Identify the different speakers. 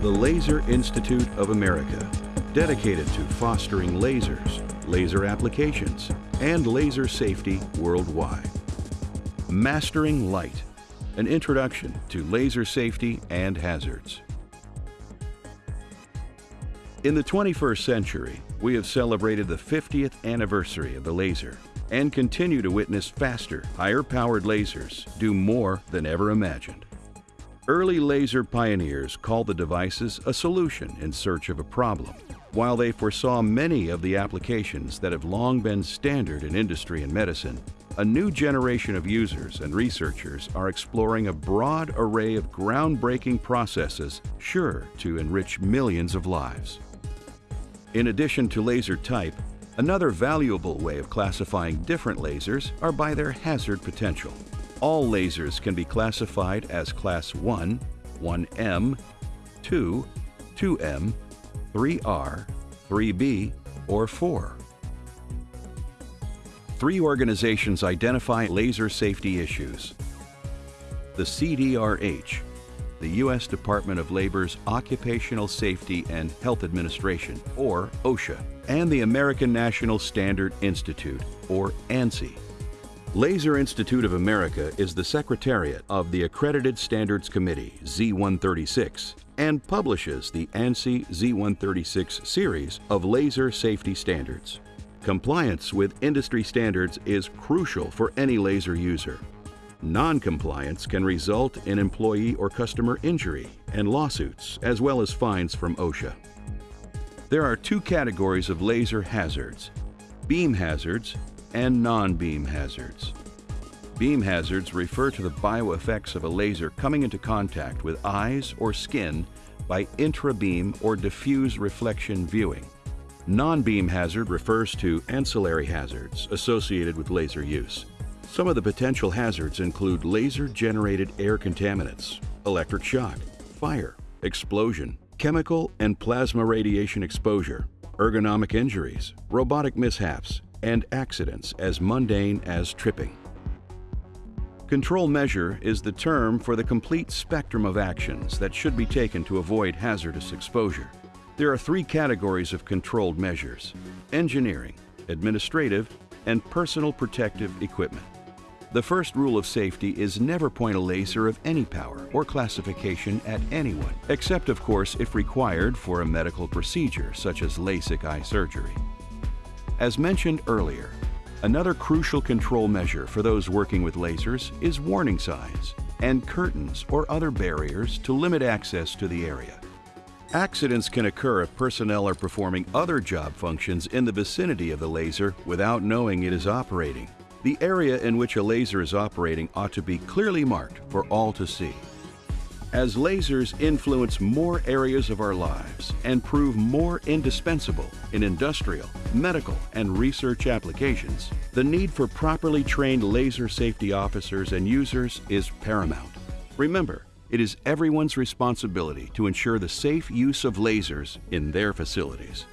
Speaker 1: the Laser Institute of America, dedicated to fostering lasers, laser applications, and laser safety worldwide. Mastering Light, an introduction to laser safety and hazards. In the 21st century, we have celebrated the 50th anniversary of the laser and continue to witness faster, higher-powered lasers do more than ever imagined. Early laser pioneers called the devices a solution in search of a problem, while they foresaw many of the applications that have long been standard in industry and medicine. A new generation of users and researchers are exploring a broad array of groundbreaking processes sure to enrich millions of lives. In addition to laser type, another valuable way of classifying different lasers are by their hazard potential. All lasers can be classified as Class 1, 1M, 2, 2M, 3R, 3B, or 4. Three organizations identify laser safety issues. The CDRH, the U.S. Department of Labor's Occupational Safety and Health Administration, or OSHA, and the American National Standard Institute, or ANSI. Laser Institute of America is the secretariat of the Accredited Standards Committee, Z136, and publishes the ANSI Z136 series of laser safety standards. Compliance with industry standards is crucial for any laser user. Non-compliance can result in employee or customer injury and lawsuits, as well as fines from OSHA. There are two categories of laser hazards, beam hazards and non-beam hazards. Beam hazards refer to the bioeffects of a laser coming into contact with eyes or skin by intrabeam or diffuse reflection viewing. Non-beam hazard refers to ancillary hazards associated with laser use. Some of the potential hazards include laser-generated air contaminants, electric shock, fire, explosion, chemical and plasma radiation exposure, ergonomic injuries, robotic mishaps, and accidents as mundane as tripping. Control measure is the term for the complete spectrum of actions that should be taken to avoid hazardous exposure. There are three categories of controlled measures, engineering, administrative, and personal protective equipment. The first rule of safety is never point a laser of any power or classification at anyone, except of course if required for a medical procedure such as LASIK eye surgery. As mentioned earlier, another crucial control measure for those working with lasers is warning signs and curtains or other barriers to limit access to the area. Accidents can occur if personnel are performing other job functions in the vicinity of the laser without knowing it is operating. The area in which a laser is operating ought to be clearly marked for all to see. As lasers influence more areas of our lives and prove more indispensable in industrial, medical, and research applications, the need for properly trained laser safety officers and users is paramount. Remember, it is everyone's responsibility to ensure the safe use of lasers in their facilities.